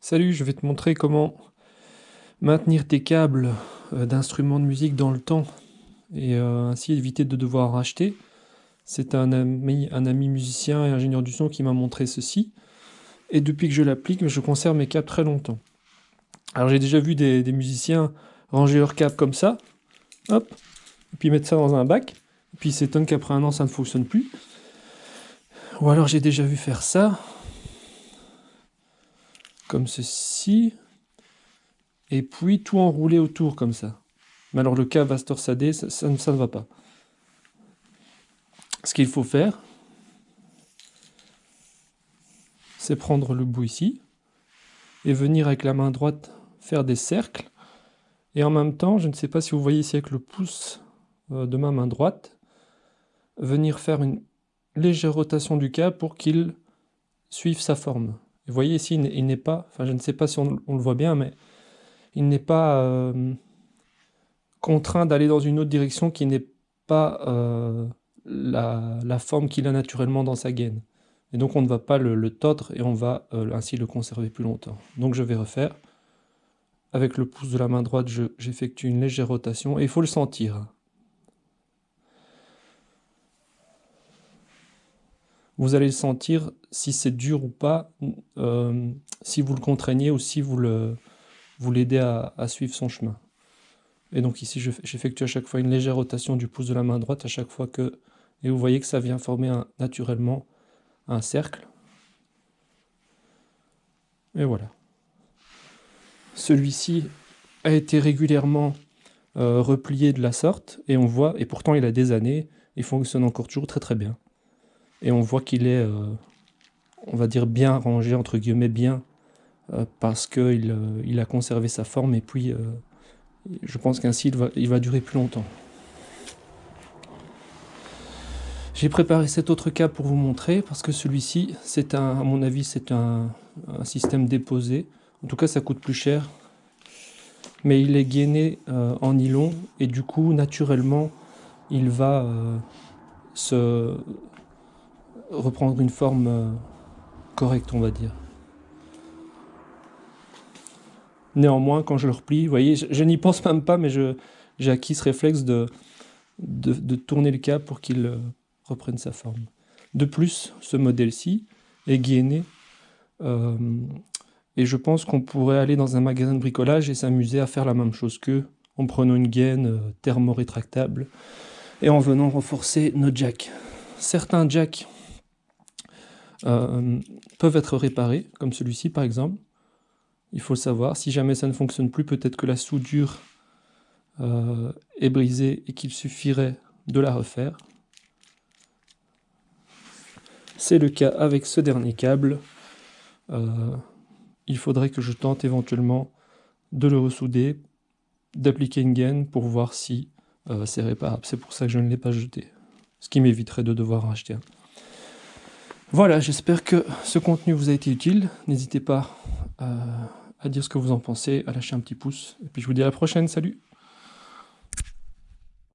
Salut, je vais te montrer comment maintenir tes câbles euh, d'instruments de musique dans le temps et euh, ainsi éviter de devoir racheter. C'est un ami, un ami musicien et ingénieur du son qui m'a montré ceci. Et depuis que je l'applique, je conserve mes câbles très longtemps. Alors j'ai déjà vu des, musiciens ranger leurs câbles comme ça, hop, et puis mettre ça dans un bac, et puis s'étonnent qu'après un an ça ne fonctionne plus. Ou alors j'ai déjà vu faire ça, comme ceci, et puis tout enroulé autour comme ça. Mais alors le cas va se torsader, ça, ça, ne va pas. Ce qu'il faut faire, c'est prendre le bout ici, et venir avec la main droite faire des cercles, et en même temps, je ne sais pas si vous voyez ici avec le pouce euh, de ma main droite, venir faire une légère rotation du câble pour qu'il suive sa forme. Vous voyez ici, il n'est pas, enfin je ne sais pas si on, le voit bien, mais il n'est pas euh, contraint d'aller dans une autre direction qui n'est pas euh, la, forme qu'il a naturellement dans sa gaine. Et donc on ne va pas le, tordre et on va euh, ainsi le conserver plus longtemps. Donc je vais refaire. Avec le pouce de la main droite, j'effectue une légère rotation et il faut le sentir. Vous allez le sentir si c'est dur ou pas, euh, si vous le contraignez ou si vous l'aidez à, suivre son chemin. Et donc ici, j'effectue à chaque fois une légère rotation du pouce de la main droite à chaque fois que... Et vous voyez que ça vient former naturellement un cercle. Et voilà. Celui-ci a été régulièrement euh, replié de la sorte, et on voit, et pourtant il a des années, il fonctionne encore toujours très très bien. Et on voit qu'il est, euh, on va dire, bien rangé, entre guillemets, bien, euh, parce qu'il euh, il a conservé sa forme, et puis je pense qu'ainsi il va, il va durer plus longtemps. J'ai préparé cet autre cas pour vous montrer, parce que celui-ci, c'est un, à mon avis, c'est un, un, système déposé. En tout cas, ça coûte plus cher. Mais il est gainé en nylon, et du coup, naturellement, il va se, reprendre une forme euh, correcte, on va dire. Néanmoins, quand je le replie, vous voyez, je, n'y pense même pas, mais j'ai acquis ce réflexe de, de, tourner le câble pour qu'il euh, reprenne sa forme. De plus, ce modèle-ci est gainé, euh, et je pense qu'on pourrait aller dans un magasin de bricolage et s'amuser à faire la même chose qu'eux, en prenant une gaine thermorétractable et en venant renforcer nos jacks. Certains jacks euh, peuvent être réparés, comme celui-ci par exemple. Il faut le savoir. Si jamais ça ne fonctionne plus, peut-être que la soudure euh, est brisée et qu'il suffirait de la refaire. C'est le cas avec ce dernier câble. Euh, il faudrait que je tente éventuellement de le ressouder, d'appliquer une gaine pour voir si c'est réparable. C'est pour ça que je ne l'ai pas jeté. Ce qui m'éviterait de devoir racheter un. Voilà, j'espère que ce contenu vous a été utile. N'hésitez pas euh, à dire ce que vous en pensez, à lâcher un petit pouce. Et puis je vous dis à la prochaine, salut